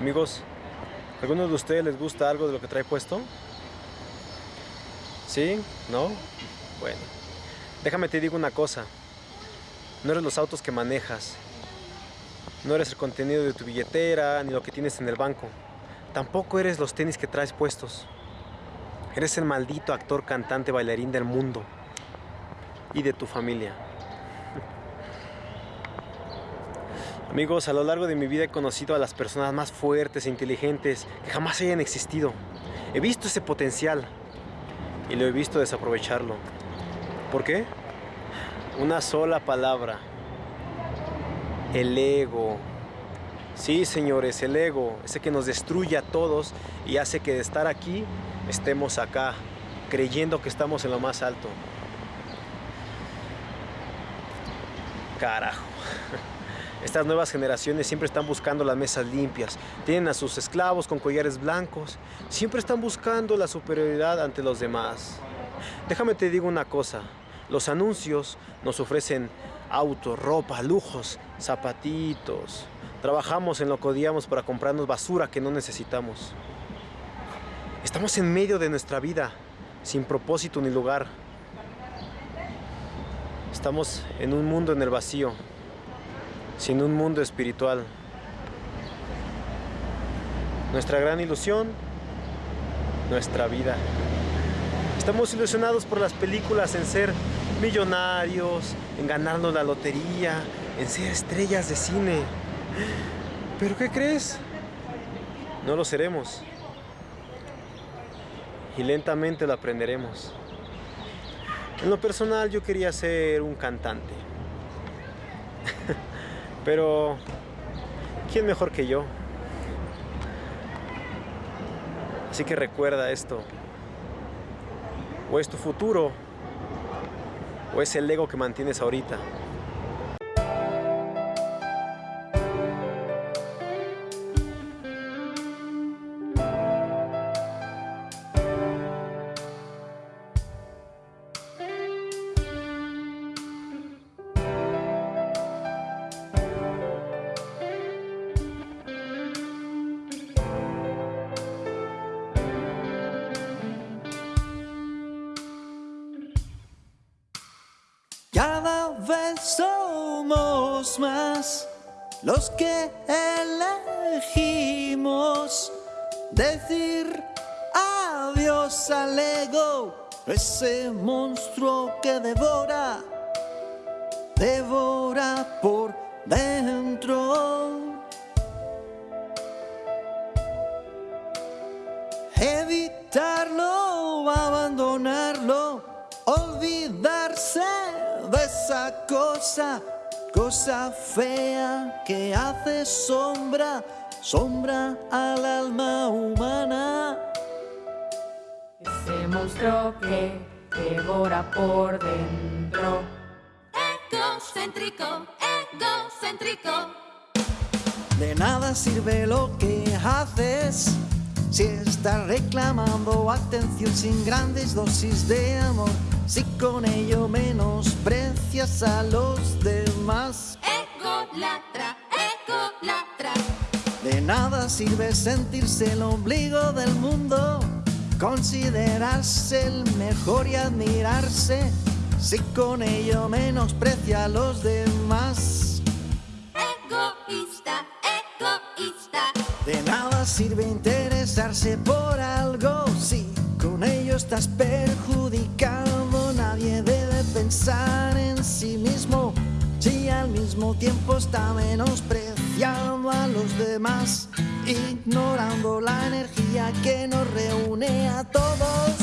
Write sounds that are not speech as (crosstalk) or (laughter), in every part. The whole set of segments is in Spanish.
Amigos, ¿alguno de ustedes les gusta algo de lo que trae puesto? ¿Sí? ¿No? Bueno, déjame te digo una cosa. No eres los autos que manejas. No eres el contenido de tu billetera ni lo que tienes en el banco. Tampoco eres los tenis que traes puestos. Eres el maldito actor, cantante, bailarín del mundo y de tu familia. Amigos, a lo largo de mi vida he conocido a las personas más fuertes e inteligentes que jamás hayan existido. He visto ese potencial y lo he visto desaprovecharlo. ¿Por qué? Una sola palabra. El ego. Sí, señores, el ego. Ese que nos destruye a todos y hace que de estar aquí estemos acá, creyendo que estamos en lo más alto. Carajo. (laughs) Estas nuevas generaciones siempre están buscando las mesas limpias, tienen a sus esclavos con collares blancos, siempre están buscando la superioridad ante los demás. Déjame te digo una cosa, los anuncios nos ofrecen autos, ropa, lujos, zapatitos. Trabajamos en lo que odiamos para comprarnos basura que no necesitamos. Estamos en medio de nuestra vida, sin propósito ni lugar. Estamos en un mundo en el vacío, sin un mundo espiritual. Nuestra gran ilusión, nuestra vida. Estamos ilusionados por las películas en ser millonarios, en ganarnos la lotería, en ser estrellas de cine. ¿Pero qué crees? No lo seremos. Y lentamente lo aprenderemos. En lo personal yo quería ser un cantante. (laughs) Pero, ¿quién mejor que yo? Así que recuerda esto. O es tu futuro, o es el ego que mantienes ahorita. Cada vez somos más los que elegimos decir adiós al ego, ese monstruo que devora, devora por dentro. Evitarlo, abandonarlo, olvidarse esa cosa, cosa fea que hace sombra, sombra al alma humana. Ese monstruo que devora por dentro. Egocéntrico, egocéntrico. De nada sirve lo que haces si estás reclamando atención sin grandes dosis de amor. Si con ello menosprecias a los demás. Egolatra, egolatra. De nada sirve sentirse el ombligo del mundo, considerarse el mejor y admirarse, si con ello menosprecia a los demás. Egoísta, egoísta. De nada sirve interesarse por algo si con ello estás perjudicando. Nadie debe pensar en sí mismo si al mismo tiempo está menospreciando a los demás, ignorando la energía que nos reúne a todos.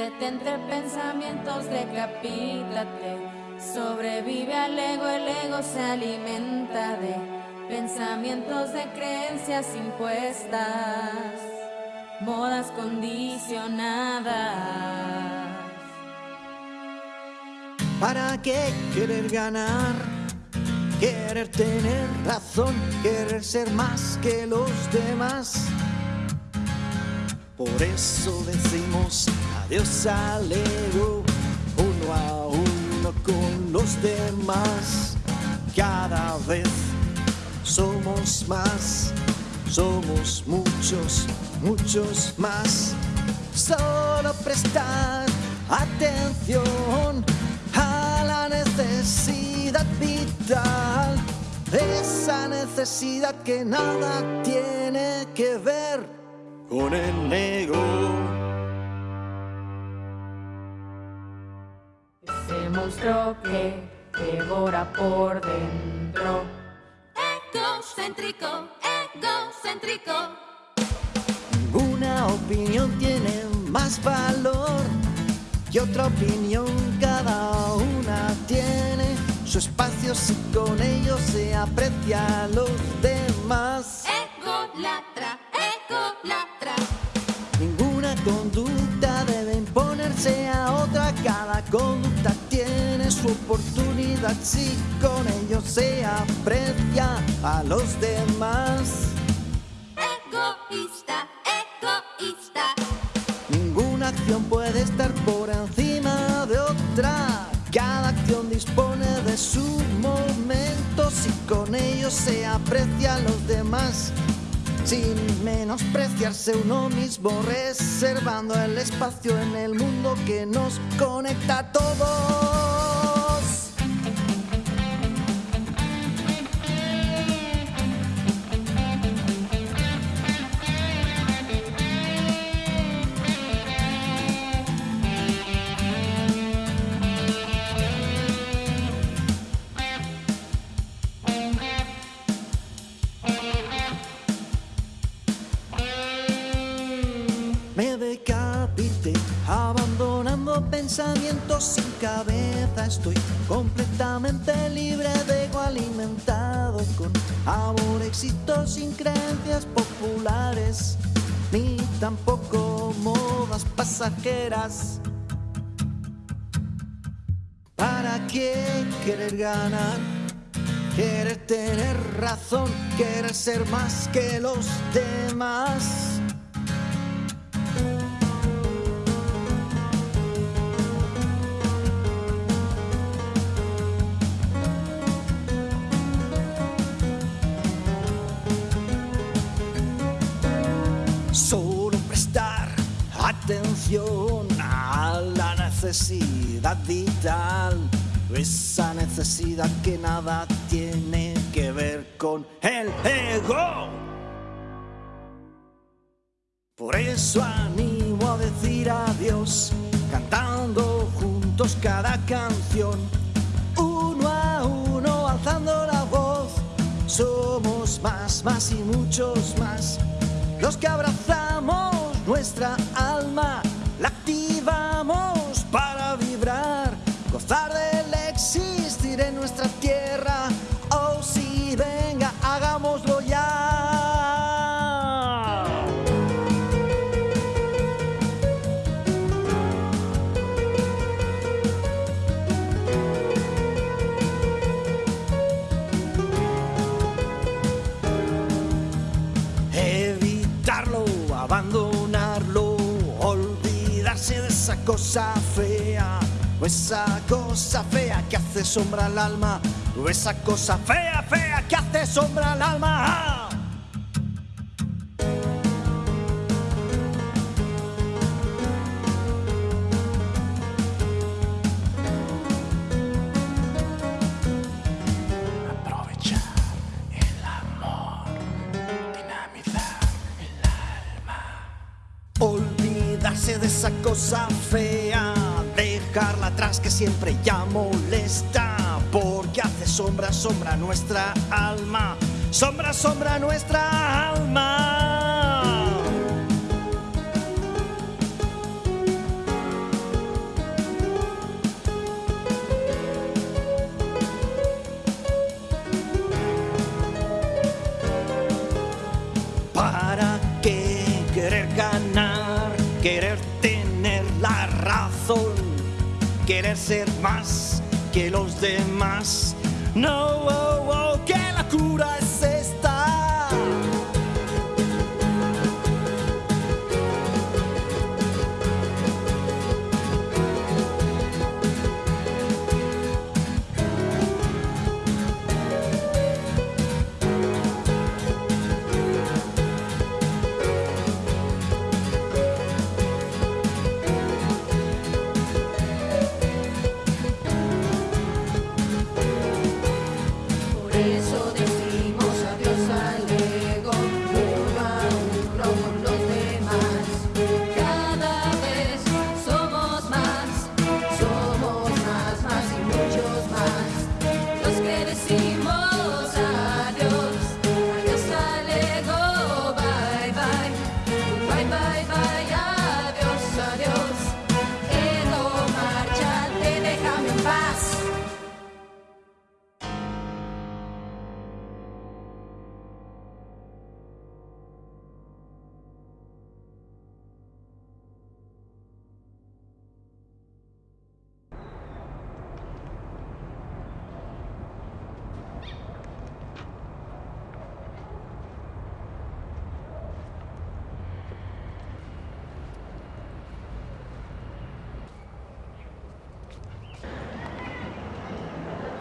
Entre pensamientos, decapítate. Sobrevive al ego, el ego se alimenta de pensamientos de creencias impuestas. modas condicionadas. ¿Para qué querer ganar? Querer tener razón, querer ser más que los demás. Por eso decimos adiós al ego, uno a uno con los demás. Cada vez somos más, somos muchos, muchos más. Solo prestar atención a la necesidad vital, esa necesidad que nada tiene que ver con el ego. Monstruo que devora por dentro. Egocéntrico, egocéntrico. Ninguna opinión tiene más valor que otra opinión, cada una tiene su espacio si con ello se aprecia a los demás. Egolatra, egolatra. Ninguna conducta debe imponerse a otra, cada conducta si con ello se aprecia a los demás. Egoísta, egoísta. Ninguna acción puede estar por encima de otra. Cada acción dispone de su momento si con ello se aprecia a los demás. Sin menospreciarse uno mismo, reservando el espacio en el mundo que nos conecta a todos. Pensamientos sin cabeza. Estoy completamente libre de ego alimentado con amor, éxito sin creencias populares, ni tampoco modas pasajeras. ¿Para qué querer ganar? Querer tener razón, querer ser más que los demás. Solo prestar atención a la necesidad vital, esa necesidad que nada tiene que ver con el ego. Por eso animo a decir adiós, cantando juntos cada canción, uno a uno alzando la voz. Somos más, más y muchos más, los que abrazamos nuestra alma, la activamos para vibrar, gozar del existir en nuestra tierra. Cosa fea, o esa cosa fea que hace sombra al alma, o esa cosa fea, fea que hace sombra al alma. De esa cosa fea, dejarla atrás que siempre ya molesta, porque hace sombra, sombra nuestra alma, sombra, sombra nuestra alma. querer ser más que los demás. No, oh, oh, que la cura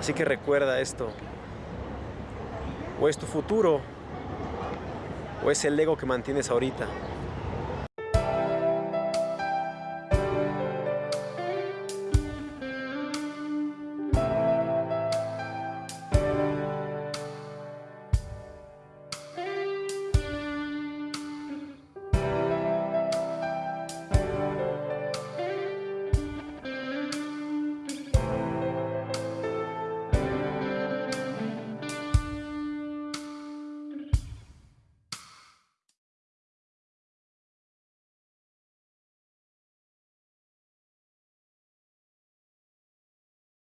Así que recuerda esto. O es tu futuro, o es el ego que mantienes ahorita.